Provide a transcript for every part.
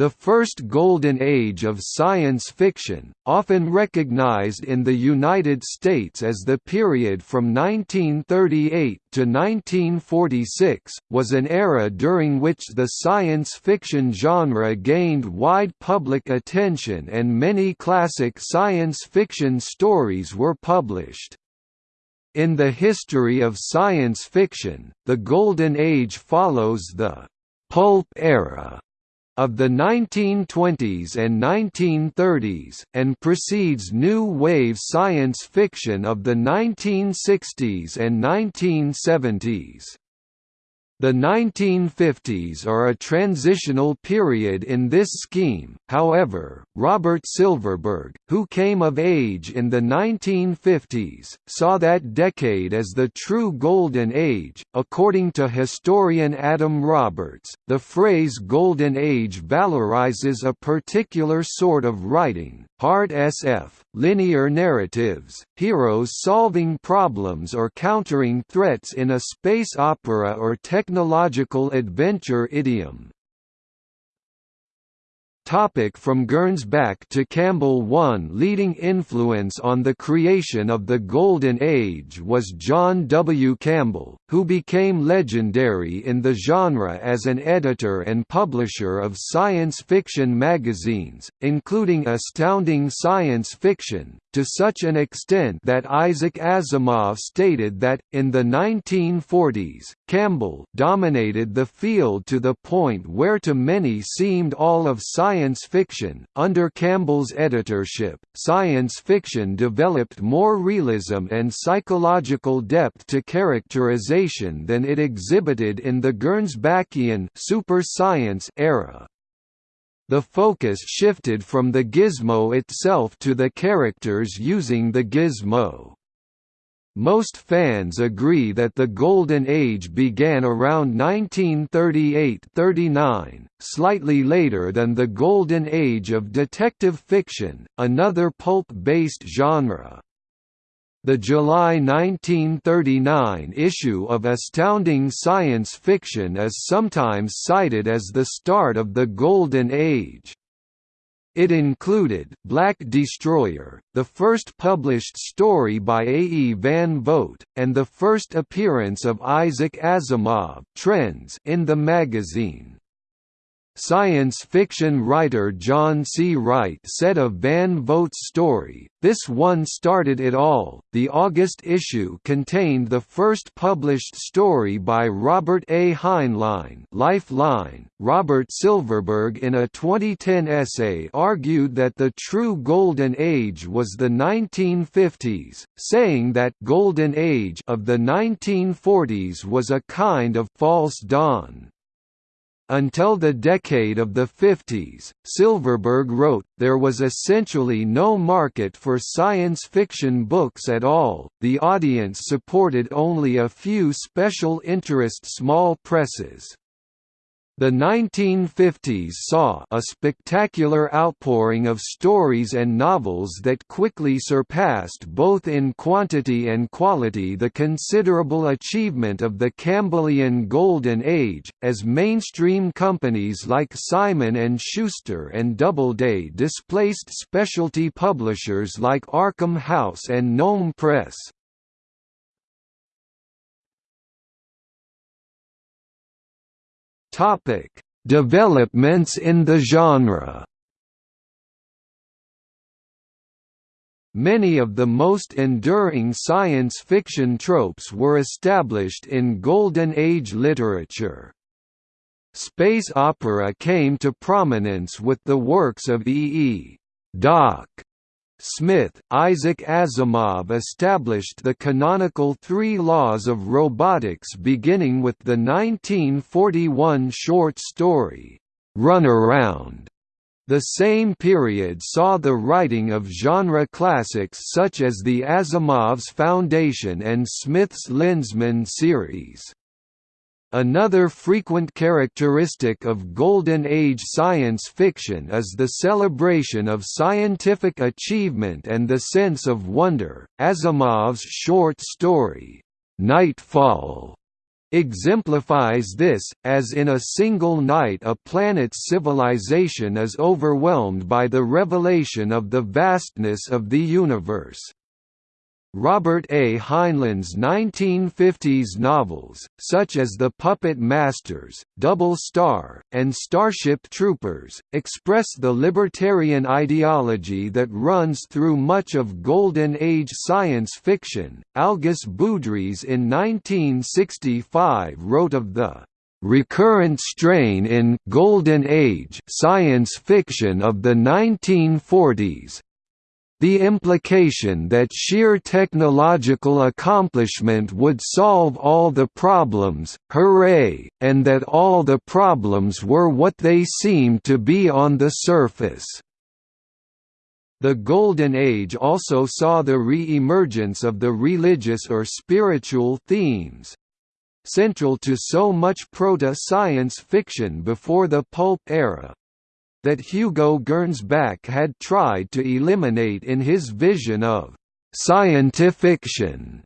The first golden age of science fiction, often recognized in the United States as the period from 1938 to 1946, was an era during which the science fiction genre gained wide public attention and many classic science fiction stories were published. In the history of science fiction, the Golden Age follows the «pulp era» of the 1920s and 1930s, and precedes new wave science fiction of the 1960s and 1970s. The 1950s are a transitional period in this scheme, however, Robert Silverberg, who came of age in the 1950s, saw that decade as the true golden age. According to historian Adam Roberts, the phrase golden age valorizes a particular sort of writing, hard SF, linear narratives, heroes solving problems or countering threats in a space opera or technological adventure idiom. Topic from Gernsback to Campbell One leading influence on the creation of the Golden Age was John W. Campbell, who became legendary in the genre as an editor and publisher of science fiction magazines, including Astounding Science Fiction, to such an extent that Isaac Asimov stated that, in the 1940s, Campbell dominated the field to the point where to many seemed all of science fiction. Under Campbell's editorship, science fiction developed more realism and psychological depth to characterization than it exhibited in the Gernsbackian super science era the focus shifted from the gizmo itself to the characters using the gizmo. Most fans agree that the Golden Age began around 1938–39, slightly later than the Golden Age of detective fiction, another pulp-based genre. The July 1939 issue of Astounding Science Fiction is sometimes cited as the start of the Golden Age. It included Black Destroyer, the first published story by A. E. Van Vogt, and the first appearance of Isaac Asimov Trends in the magazine. Science fiction writer John C. Wright said of Van Vogt's story, this one started it all. The August issue contained the first published story by Robert A. Heinlein, Lifeline. Robert Silverberg in a 2010 essay argued that the true golden age was the 1950s, saying that golden age of the 1940s was a kind of false dawn. Until the decade of the 50s, Silverberg wrote, there was essentially no market for science fiction books at all, the audience supported only a few special interest small presses. The 1950s saw a spectacular outpouring of stories and novels that quickly surpassed both in quantity and quality the considerable achievement of the Campbellian Golden Age, as mainstream companies like Simon & Schuster and Doubleday displaced specialty publishers like Arkham House and Gnome Press. Topic: Developments in the genre. Many of the most enduring science fiction tropes were established in Golden Age literature. Space opera came to prominence with the works of E. E. Doc Smith, Isaac Asimov established the canonical three laws of robotics beginning with the 1941 short story, Runaround. The same period saw the writing of genre classics such as the Asimov's Foundation and Smith's Lensman series. Another frequent characteristic of Golden Age science fiction is the celebration of scientific achievement and the sense of wonder. Asimov's short story, Nightfall, exemplifies this, as in a single night a planet's civilization is overwhelmed by the revelation of the vastness of the universe. Robert A. Heinlein's 1950s novels, such as The Puppet Masters, Double Star, and Starship Troopers, express the libertarian ideology that runs through much of Golden Age science fiction. Algis Budrys in 1965 wrote of the recurrent strain in Golden Age science fiction of the 1940s, the implication that sheer technological accomplishment would solve all the problems, hooray, and that all the problems were what they seemed to be on the surface. The Golden Age also saw the re-emergence of the religious or spiritual themes, central to so much proto-science fiction before the pulp era, that Hugo Gernsback had tried to eliminate in his vision of scientifiction.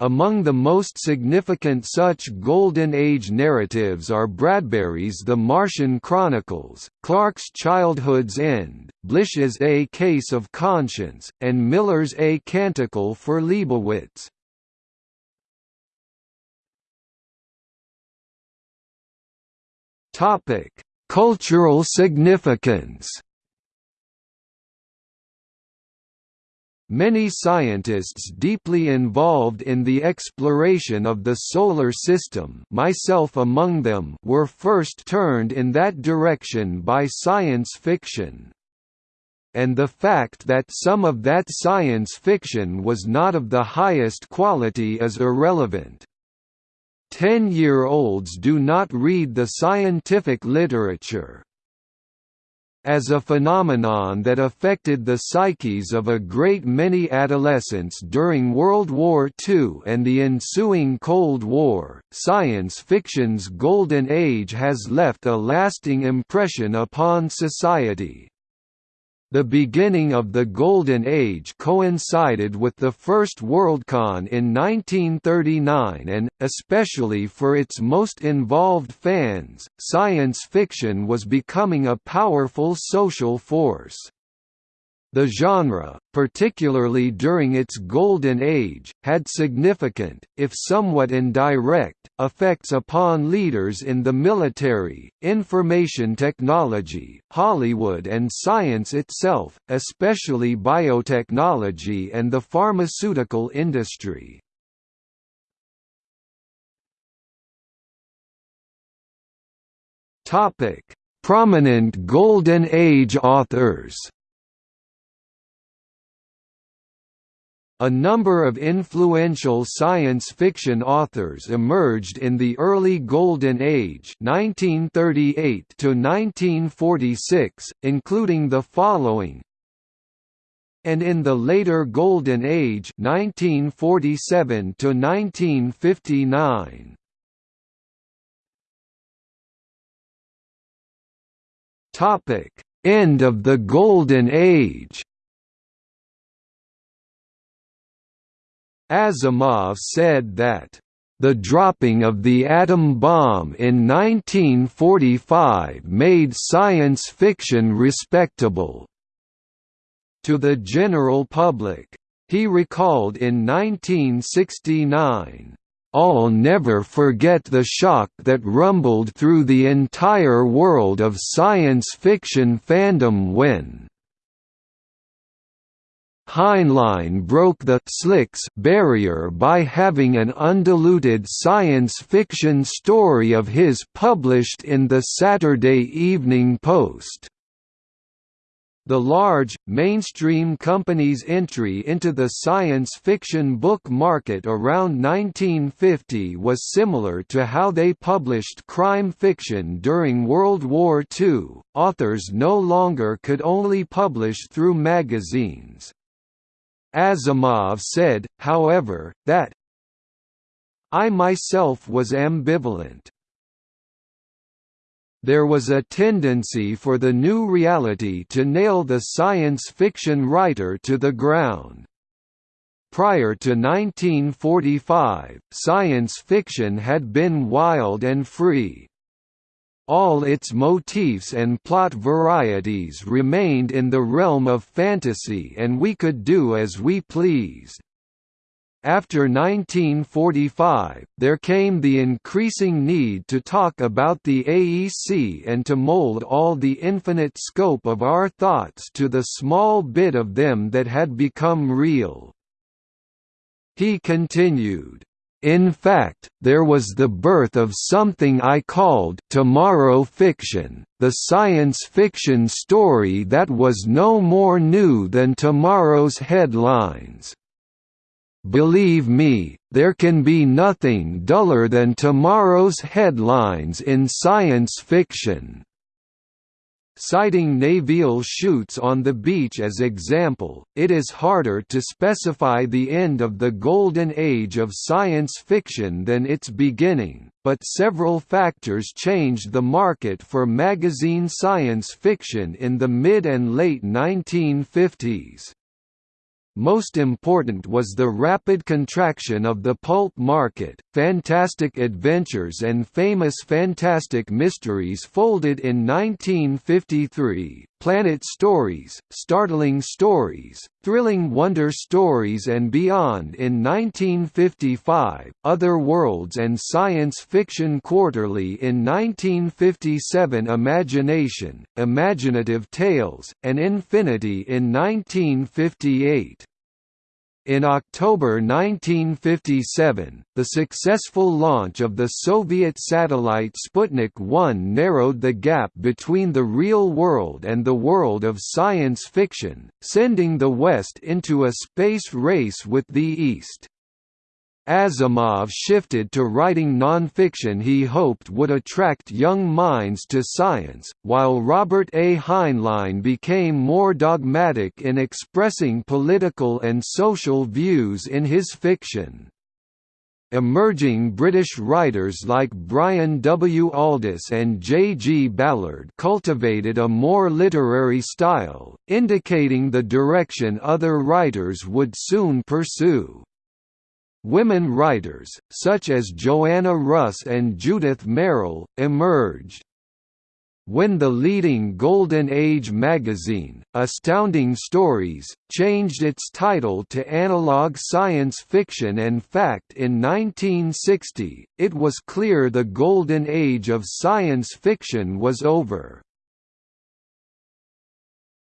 Among the most significant such Golden Age narratives are Bradbury's The Martian Chronicles, Clarke's Childhood's End, Blish's A Case of Conscience, and Miller's A Canticle for Leibowitz. Topic: Cultural significance Many scientists deeply involved in the exploration of the Solar System myself among them were first turned in that direction by science fiction. And the fact that some of that science fiction was not of the highest quality is irrelevant. Ten-year-olds do not read the scientific literature. As a phenomenon that affected the psyches of a great many adolescents during World War II and the ensuing Cold War, science fiction's golden age has left a lasting impression upon society. The beginning of the Golden Age coincided with the first Worldcon in 1939 and, especially for its most involved fans, science fiction was becoming a powerful social force. The genre, particularly during its golden age, had significant, if somewhat indirect, effects upon leaders in the military, information technology, Hollywood and science itself, especially biotechnology and the pharmaceutical industry. Prominent Golden Age authors A number of influential science fiction authors emerged in the early Golden Age 1938 to 1946, including the following. And in the later Golden Age 1947 to 1959 Topic End of the Golden Age Asimov said that, "...the dropping of the atom bomb in 1945 made science fiction respectable." To the general public. He recalled in 1969, I'll never forget the shock that rumbled through the entire world of science fiction fandom when Heinlein broke the slicks barrier by having an undiluted science fiction story of his published in the Saturday Evening Post. The large, mainstream company's entry into the science fiction book market around 1950 was similar to how they published crime fiction during World War II. Authors no longer could only publish through magazines. Asimov said, however, that I myself was ambivalent. There was a tendency for the new reality to nail the science fiction writer to the ground. Prior to 1945, science fiction had been wild and free. All its motifs and plot varieties remained in the realm of fantasy and we could do as we pleased. After 1945, there came the increasing need to talk about the AEC and to mold all the infinite scope of our thoughts to the small bit of them that had become real. He continued, in fact, there was the birth of something I called tomorrow fiction, the science fiction story that was no more new than tomorrow's headlines. Believe me, there can be nothing duller than tomorrow's headlines in science fiction. Citing Nevil Shute's on the beach as example, it is harder to specify the end of the golden age of science fiction than its beginning, but several factors changed the market for magazine science fiction in the mid and late 1950s. Most important was the rapid contraction of the pulp market. Fantastic Adventures and Famous Fantastic Mysteries folded in 1953, Planet Stories, Startling Stories, Thrilling Wonder Stories and Beyond in 1955, Other Worlds and Science Fiction Quarterly in 1957 Imagination, Imaginative Tales, and Infinity in 1958. In October 1957, the successful launch of the Soviet satellite Sputnik 1 narrowed the gap between the real world and the world of science fiction, sending the West into a space race with the East. Asimov shifted to writing nonfiction he hoped would attract young minds to science, while Robert A. Heinlein became more dogmatic in expressing political and social views in his fiction. Emerging British writers like Brian W. Aldiss and J. G. Ballard cultivated a more literary style, indicating the direction other writers would soon pursue. Women writers, such as Joanna Russ and Judith Merril, emerged. When the leading Golden Age magazine, Astounding Stories, changed its title to Analog Science Fiction and Fact in 1960, it was clear the Golden Age of science fiction was over.